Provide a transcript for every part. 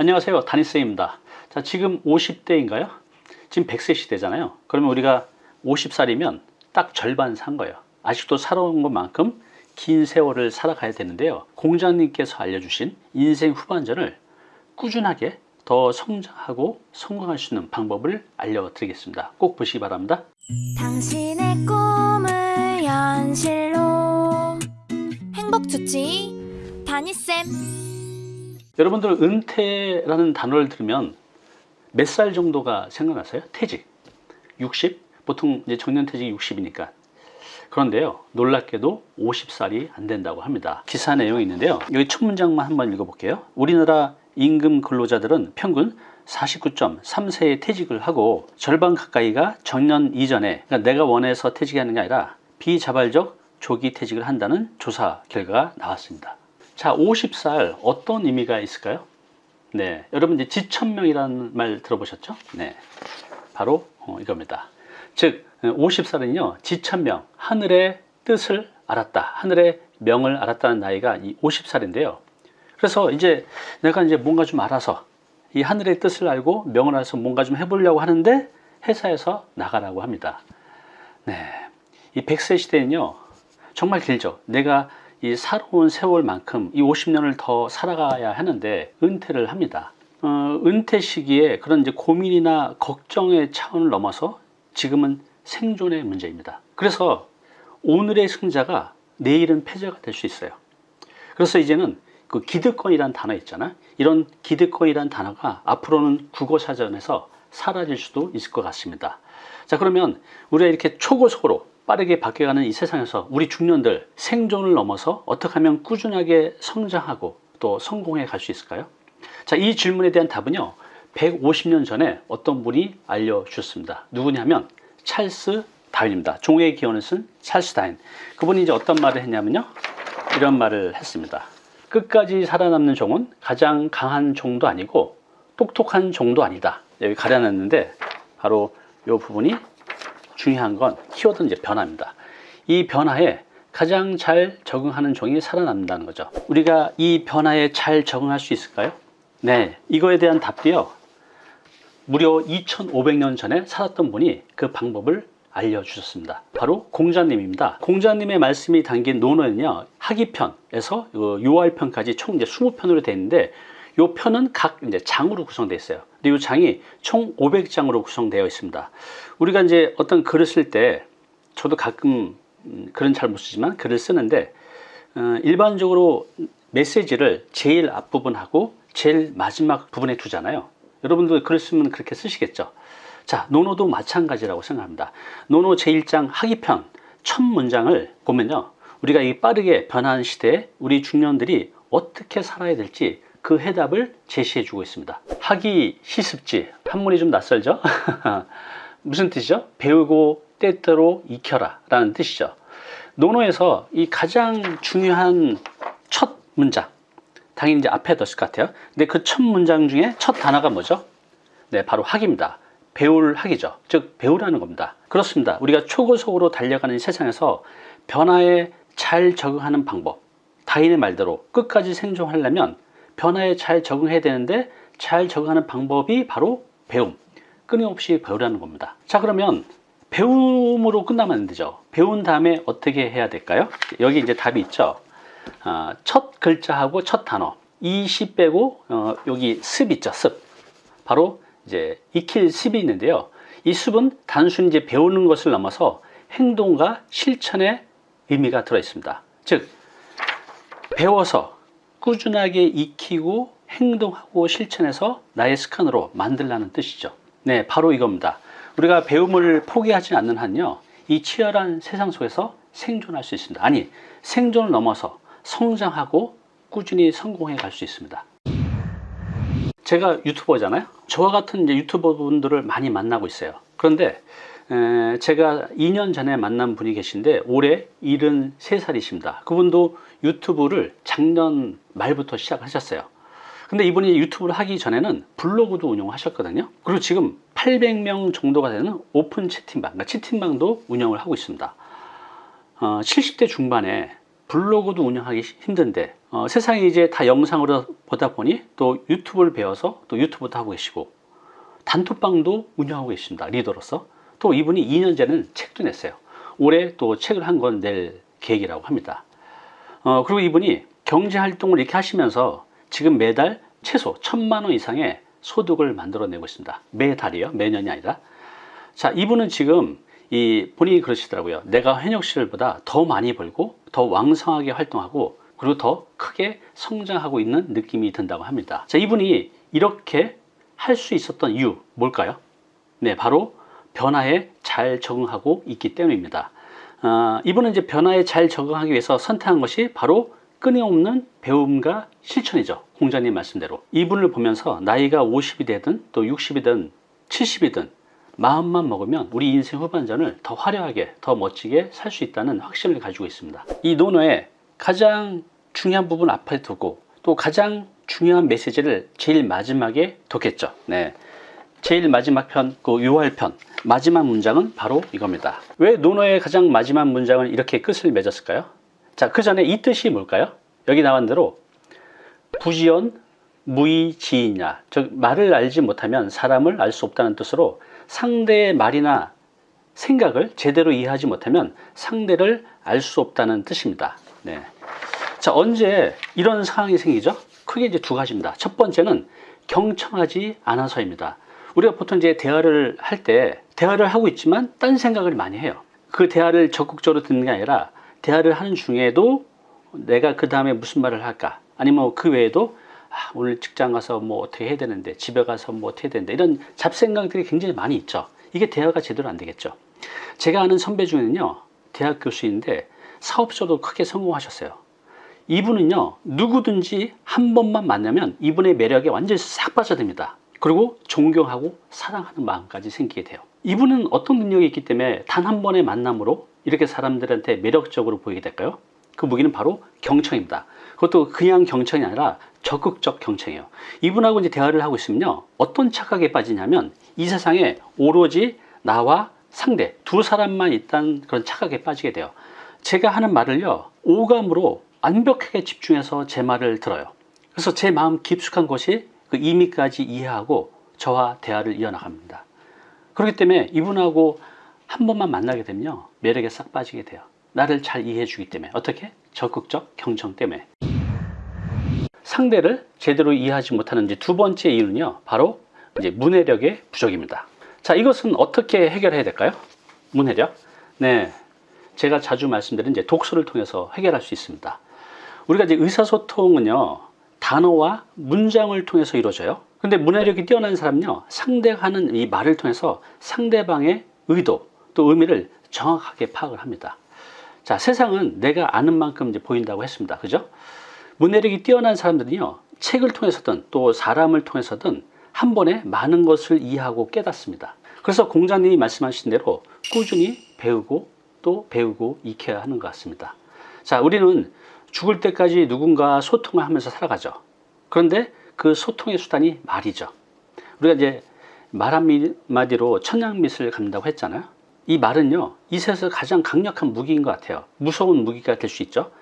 안녕하세요. 다니쌤입니다. 자 지금 50대인가요? 지금 100세 시대잖아요. 그러면 우리가 50살이면 딱 절반 산 거예요. 아직도 살아온 것만큼 긴 세월을 살아가야 되는데요. 공장님께서 알려주신 인생 후반전을 꾸준하게 더 성장하고 성공할 수 있는 방법을 알려드리겠습니다. 꼭 보시기 바랍니다. 당신의 꿈을 현실로. 행복 주치 다니쌤 여러분들 은퇴라는 단어를 들으면 몇 살 정도가 생각나세요? 퇴직. 60? 보통 이제 정년퇴직이 60이니까. 그런데요 놀랍게도 50살이 안 된다고 합니다. 기사 내용이 있는데요. 여기 첫 문장만 한번 읽어볼게요. 우리나라 임금 근로자들은 평균 49.3세에 퇴직을 하고 절반 가까이가 정년 이전에 그러니까 내가 원해서 퇴직하는 게 아니라 비자발적 조기 퇴직을 한다는 조사 결과가 나왔습니다 자 50살 어떤 의미가 있을까요? 네, 여러분 이제 지천명이라는 말 들어보셨죠? 네, 바로 어, 이겁니다. 즉 50살은요 지천명 하늘의 뜻을 알았다 하늘의 명을 알았다는 나이가 이 50살인데요 그래서 이제 내가 이제 뭔가 좀 알아서 이 하늘의 뜻을 알고 명을 알아서 뭔가 좀 해보려고 하는데 회사에서 나가라고 합니다 네, 이 100세 시대는요 정말 길죠 내가 이 살아온 세월만큼 이 50년을 더 살아가야 하는데 은퇴를 합니다 어, 은퇴 시기에 그런 이제 고민이나 걱정의 차원을 넘어서 지금은 생존의 문제입니다. 그래서 오늘의 승자가 내일은 패자가 될 수 있어요. 그래서 이제는 그 기득권이란 단어 있잖아. 이런 기득권이란 단어가 앞으로는 국어사전에서 사라질 수도 있을 것 같습니다. 자 그러면 우리가 이렇게 초고속으로 빠르게 바뀌어가는 이 세상에서 우리 중년들 생존을 넘어서 어떻게 하면 꾸준하게 성장하고 또 성공해 갈 수 있을까요? 자, 이 질문에 대한 답은요. 150년 전에 어떤 분이 알려주셨습니다. 누구냐면 찰스 다윈입니다. 종의 기원을 쓴 찰스 다윈. 그분이 이제 어떤 말을 했냐면요. 이런 말을 했습니다. 끝까지 살아남는 종은 가장 강한 종도 아니고 똑똑한 종도 아니다. 여기 가려놨는데 바로 이 부분이 중요한 건 키워드 이제 변화입니다. 이 변화에 가장 잘 적응하는 종이 살아남는다는 거죠. 우리가 이 변화에 잘 적응할 수 있을까요? 네, 이거에 대한 답도요. 무려 2500년 전에 살았던 분이 그 방법을 알려주셨습니다. 바로 공자님입니다. 공자님의 말씀이 담긴 논어는요, 하기편에서 요할편까지 총 이제 20편으로 되어 있는데, 요 편은 각 이제 장으로 구성되어 있어요. 근데 이 장이 총 500장으로 구성되어 있습니다. 우리가 이제 어떤 글을 쓸 때, 저도 가끔 음, 글은 잘 못 쓰지만 글을 쓰는데, 어, 일반적으로 메시지를 제일 앞부분하고 제일 마지막 부분에 두잖아요. 여러분도 글 쓰면 그렇게 쓰시겠죠. 자, 논어도 마찬가지라고 생각합니다. 논어 제1장 하기편 첫 문장을 보면요. 우리가 이 빠르게 변하는 시대에 우리 중년들이 어떻게 살아야 될지 그 해답을 제시해 주고 있습니다. 하기 시습지 한문이 좀 낯설죠? 무슨 뜻이죠? 배우고 때때로 익혀라 라는 뜻이죠. 논어에서 이 가장 중요한 첫 문장 당연히 이제 앞에 넣었을 것 같아요. 근데 그 첫 문장 중에 첫 단어가 뭐죠? 네, 바로 학입니다. 배울 학이죠. 즉 배우라는 겁니다. 그렇습니다. 우리가 초고속으로 달려가는 세상에서 변화에 잘 적응하는 방법 다인의 말대로 끝까지 생존하려면 변화에 잘 적응해야 되는데 잘 적응하는 방법이 바로 배움 끊임없이 배우라는 겁니다. 자 그러면 배움으로 끝나면 안 되죠. 배운 다음에 어떻게 해야 될까요? 여기 이제 답이 있죠. 어, 첫 글자하고 첫 단어 이시 빼고 어, 여기 습 있죠 습 바로 이제 익힐 습이 있는데요 이 습은 단순히 이제 배우는 것을 넘어서 행동과 실천의 의미가 들어 있습니다 즉 배워서 꾸준하게 익히고 행동하고 실천해서 나의 습관으로 만들라는 뜻이죠 네 바로 이겁니다 우리가 배움을 포기하지 않는 한요 이 치열한 세상 속에서 생존할 수 있습니다 아니 생존을 넘어서 성장하고 꾸준히 성공해 갈 수 있습니다. 제가 유튜버잖아요. 저와 같은 유튜버 분들을 많이 만나고 있어요. 그런데 에, 제가 2년 전에 만난 분이 계신데 올해 73살이십니다. 그분도 유튜브를 작년 말부터 시작하셨어요. 근데 이분이 유튜브를 하기 전에는 블로그도 운영하셨거든요. 그리고 지금 800명 정도가 되는 오픈 채팅방, 그러니까 채팅방도 운영을 하고 있습니다. 어, 70대 중반에 블로그도 운영하기 힘든데 어, 세상이 이제 다 영상으로 보다 보니 또 유튜브를 배워서 또 유튜브도 하고 계시고 단톡방도 운영하고 계십니다. 리더로서. 또 이분이 2년 전에는 책도 냈어요. 올해 또 책을 한 권 낼 계획이라고 합니다. 어, 그리고 이분이 경제 활동을 이렇게 하시면서 지금 매달 최소 천만 원 이상의 소득을 만들어내고 있습니다. 매달이요. 매년이 아니라. 자, 이분은 지금 이 본인이 그러시더라고요. 내가 현역 시절보다 더 많이 벌고 더 왕성하게 활동하고 그리고 더 크게 성장하고 있는 느낌이 든다고 합니다. 자, 이분이 이렇게 할 수 있었던 이유 뭘까요? 네, 바로 변화에 잘 적응하고 있기 때문입니다. 아, 이분은 이제 변화에 잘 적응하기 위해서 선택한 것이 바로 끊임없는 배움과 실천이죠. 공자님 말씀대로. 이분을 보면서 나이가 50이 되든 또 60이든 70이든 마음만 먹으면 우리 인생 후반전을 더 화려하게, 더 멋지게 살 수 있다는 확신을 가지고 있습니다. 이 논어에 가장 중요한 부분 앞에 두고 또 가장 중요한 메시지를 제일 마지막에 뒀겠죠. 네. 제일 마지막 편, 그 6월 편 마지막 문장은 바로 이겁니다. 왜 논어의 가장 마지막 문장은 이렇게 끝을 맺었을까요? 자, 그 전에 이 뜻이 뭘까요? 여기 나온 대로 부지연 무의지이냐. 즉 말을 알지 못하면 사람을 알 수 없다는 뜻으로 상대의 말이나 생각을 제대로 이해하지 못하면 상대를 알 수 없다는 뜻입니다. 네. 자, 언제 이런 상황이 생기죠? 크게 이제 두 가지입니다. 첫 번째는 경청하지 않아서입니다. 우리가 보통 이제 대화를 할 때 대화를 하고 있지만 딴 생각을 많이 해요. 그 대화를 적극적으로 듣는 게 아니라 대화를 하는 중에도 내가 그 다음에 무슨 말을 할까? 아니면 그 외에도 아, 오늘 직장 가서 뭐 어떻게 해야 되는데 집에 가서 뭐 어떻게 해야 되는데 이런 잡생각들이 굉장히 많이 있죠. 이게 대화가 제대로 안 되겠죠. 제가 아는 선배 중에는요. 대학 교수인데 사업소도 크게 성공하셨어요. 이분은요. 누구든지 한 번만 만나면 이분의 매력에 완전히 싹 빠져듭니다. 그리고 존경하고 사랑하는 마음까지 생기게 돼요. 이분은 어떤 능력이 있기 때문에 단 한 번의 만남으로 이렇게 사람들한테 매력적으로 보이게 될까요? 그 무기는 바로 경청입니다. 그것도 그냥 경청이 아니라 적극적 경청이에요. 이분하고 이제 대화를 하고 있으면요. 어떤 착각에 빠지냐면 이 세상에 오로지 나와 상대 두 사람만 있다는 그런 착각에 빠지게 돼요. 제가 하는 말을요. 오감으로 완벽하게 집중해서 제 말을 들어요. 그래서 제 마음 깊숙한 곳이 그 의미까지 이해하고 저와 대화를 이어나갑니다. 그렇기 때문에 이분하고 한 번만 만나게 되면요. 매력에 싹 빠지게 돼요. 나를 잘 이해해 주기 때문에. 어떻게? 적극적 경청 때문에. 상대를 제대로 이해하지 못하는 이제 두 번째 이유는요. 바로 이제 문해력의 부족입니다. 자, 이것은 어떻게 해결해야 될까요? 문해력. 네. 제가 자주 말씀드린 이제 독서를 통해서 해결할 수 있습니다. 우리가 이제 의사소통은요. 단어와 문장을 통해서 이루어져요. 근데 문해력이 뛰어난 사람은요. 상대가 하는 이 말을 통해서 상대방의 의도 또 의미를 정확하게 파악을 합니다. 자, 세상은 내가 아는 만큼 이제 보인다고 했습니다. 그죠? 문해력이 뛰어난 사람들은요. 책을 통해서든 또 사람을 통해서든 한 번에 많은 것을 이해하고 깨닫습니다. 그래서 공자님이 말씀하신 대로 꾸준히 배우고 또 배우고 익혀야 하는 것 같습니다. 자, 우리는 죽을 때까지 누군가 소통을 하면서 살아가죠. 그런데 그 소통의 수단이 말이죠. 우리가 이제 말 한마디로 천냥빛을 갚는다고 했잖아요. 이 말은요, 이 세상에서 가장 강력한 무기인 것 같아요. 무서운 무기가 될 수 있죠.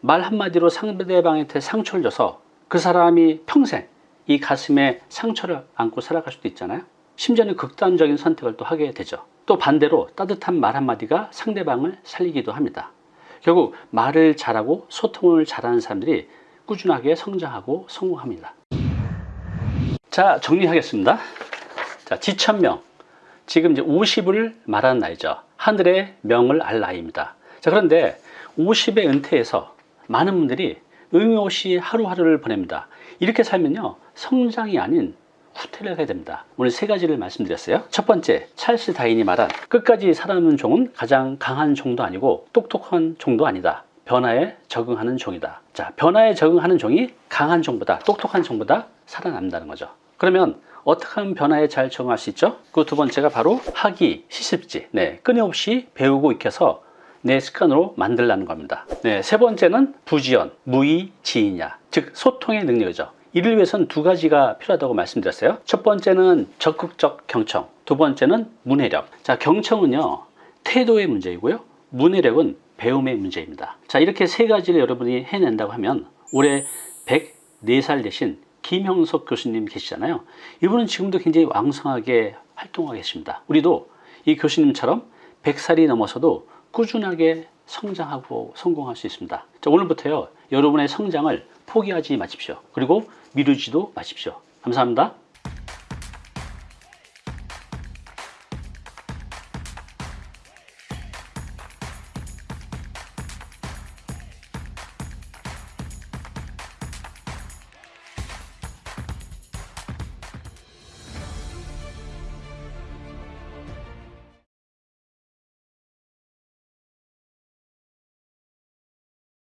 말 한마디로 상대방한테 상처를 줘서 그 사람이 평생 이 가슴에 상처를 안고 살아갈 수도 있잖아요. 심지어는 극단적인 선택을 또 하게 되죠. 또 반대로 따뜻한 말 한마디가 상대방을 살리기도 합니다. 결국 말을 잘하고 소통을 잘하는 사람들이 꾸준하게 성장하고 성공합니다. 자, 정리하겠습니다. 자, 지천명. 지금 이제 50을 말하는 나이죠. 하늘의 명을 알 나이입니다. 자, 그런데 50의 은퇴에서 많은 분들이 의미 없이 하루하루를 보냅니다. 이렇게 살면요, 성장이 아닌 후퇴를 하게 됩니다. 오늘 세 가지를 말씀드렸어요. 첫 번째, 찰스 다인이 말한 끝까지 살아남는 종은 가장 강한 종도 아니고 똑똑한 종도 아니다. 변화에 적응하는 종이다. 자, 변화에 적응하는 종이 강한 종보다 똑똑한 종보다 살아남는다는 거죠. 그러면 어떻게 하면 변화에 잘 적응할 수 있죠? 그 두 번째가 바로 학이 시습지. 네, 끊임없이 배우고 익혀서 내 습관으로 만들라는 겁니다. 네, 세 번째는 부지연, 무의, 지이냐. 즉, 소통의 능력이죠. 이를 위해서는 두 가지가 필요하다고 말씀드렸어요. 첫 번째는 적극적 경청, 두 번째는 문해력. 자, 경청은요, 태도의 문제이고요. 문해력은 배움의 문제입니다. 자, 이렇게 세 가지를 여러분이 해낸다고 하면 올해 104살 되신 김형석 교수님 계시잖아요. 이분은 지금도 굉장히 왕성하게 활동하고 계십니다. 우리도 이 교수님처럼 100살이 넘어서도 꾸준하게 성장하고 성공할 수 있습니다. 자, 오늘부터요. 여러분의 성장을 포기하지 마십시오. 그리고 미루지도 마십시오. 감사합니다.